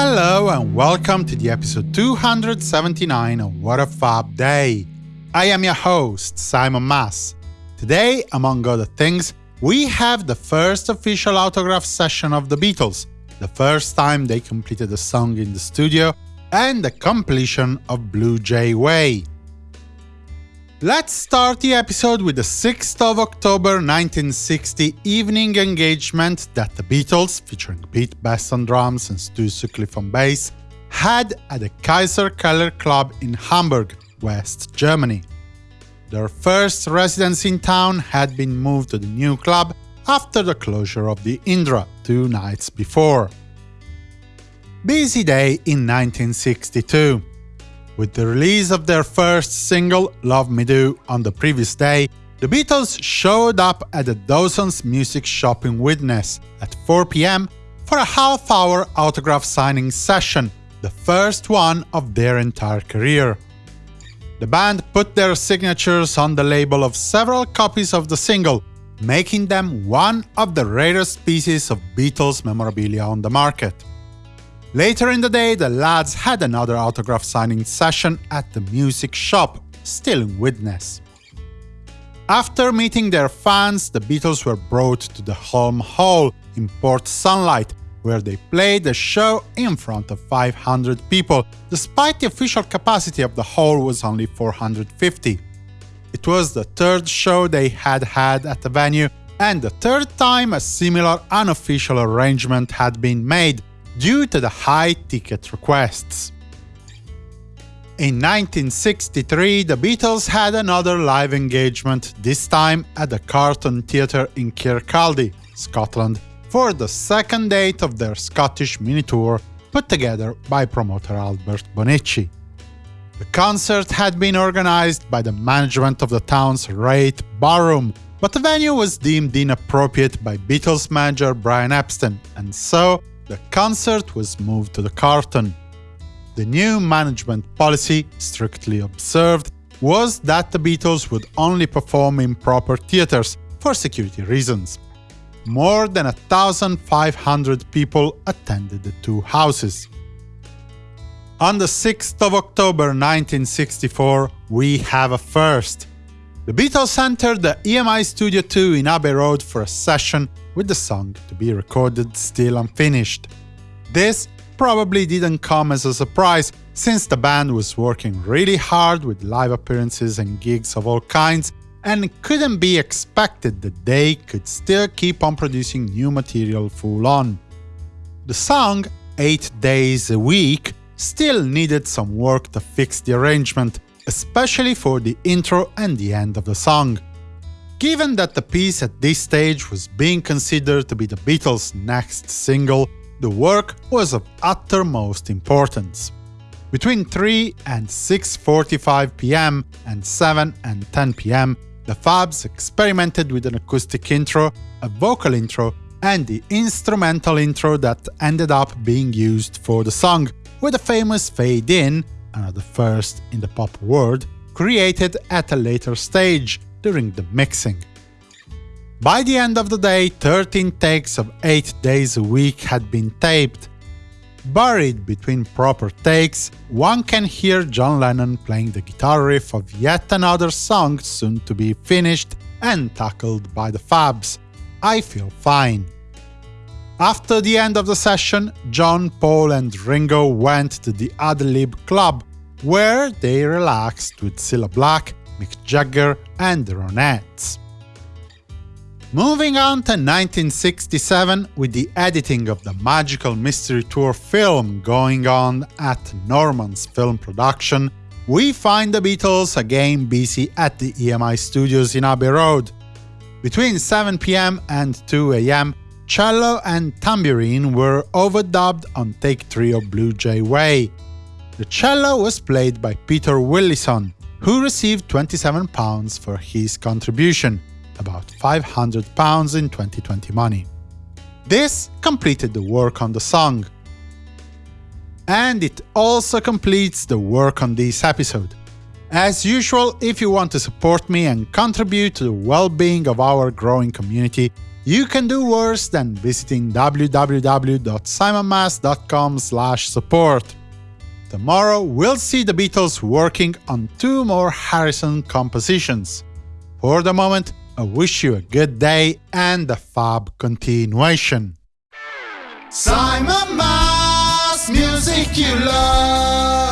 Hello and welcome to the episode 279 of What a Fab Day. I am your host, Simon Mas. Today, among other things, we have the first official autograph session of the Beatles, the first time they completed a song in the studio, and the completion of Blue Jay Way. Let's start the episode with the 6th of October 1960 evening engagement that the Beatles, featuring Pete Best on drums and Stu Sutcliffe on bass, had at the Kaiserkeller Club in Hamburg, West Germany. Their first residence in town had been moved to the new club after the closure of the Indra two nights before. Busy day in 1962. With the release of their first single, Love Me Do, on the previous day, the Beatles showed up at the Dawson's Music Shop in Widnes at 4 pm for a half-hour autograph signing session, the first one of their entire career. The band put their signatures on the label of several copies of the single, making them one of the rarest pieces of Beatles memorabilia on the market. Later in the day, the lads had another autograph signing session at the music shop, still in Widnes. After meeting their fans, the Beatles were brought to the Hulme Hall in Port Sunlight, where they played a show in front of 500 people, despite the official capacity of the hall was only 450. It was the third show they had had at the venue, and the third time a similar unofficial arrangement had been made, due to the high ticket requests. In 1963, the Beatles had another live engagement, this time at the Carlton Theatre in Kirkcaldy, Scotland, for the second date of their Scottish mini-tour put together by promoter Albert Bonici. The concert had been organized by the management of the town's Raith Ballroom, but the venue was deemed inappropriate by Beatles manager Brian Epstein, and so the concert was moved to the Carlton. The new management policy, strictly observed, was that the Beatles would only perform in proper theaters for security reasons. More than 1,500 people attended the two houses. On the 6th of October 1964, we have a first. The Beatles entered the EMI Studio 2 in Abbey Road for a session with the song to be recorded still unfinished. This probably didn't come as a surprise, since the band was working really hard with live appearances and gigs of all kinds, and it couldn't be expected that they could still keep on producing new material full on. The song, 8 Days a Week, still needed some work to fix the arrangement, especially for the intro and the end of the song. Given that the piece at this stage was being considered to be the Beatles' next single, the work was of uttermost importance. Between 3 and 6.45 pm and 7 and 10 pm, the Fabs experimented with an acoustic intro, a vocal intro, and the instrumental intro that ended up being used for the song, with a famous fade-in, another first in the pop world, created at a later stage, during the mixing. By the end of the day, 13 takes of 8 days a week had been taped. Buried between proper takes, one can hear John Lennon playing the guitar riff of yet another song soon to be finished and tackled by the Fabs, I Feel Fine. After the end of the session, John, Paul and Ringo went to the Adlib Club, where they relaxed with Cilla Black, Mick Jagger and the Ronettes. Moving on to 1967 with the editing of the Magical Mystery Tour film going on at Norman's Film Production, we find the Beatles again busy at the EMI studios in Abbey Road. Between 7pm and 2am, cello and tambourine were overdubbed on take 3 of Blue Jay Way. The cello was played by Peter Willison, who received £27 for his contribution, about £500 in 2020 money. This completed the work on the song. And it also completes the work on this episode. As usual, if you want to support me and contribute to the well-being of our growing community, you can do worse than visiting www.simonmas.com support. Tomorrow we'll see the Beatles working on two more Harrison compositions. For the moment, I wish you a good day and a fab continuation. Simon Mas, music you love.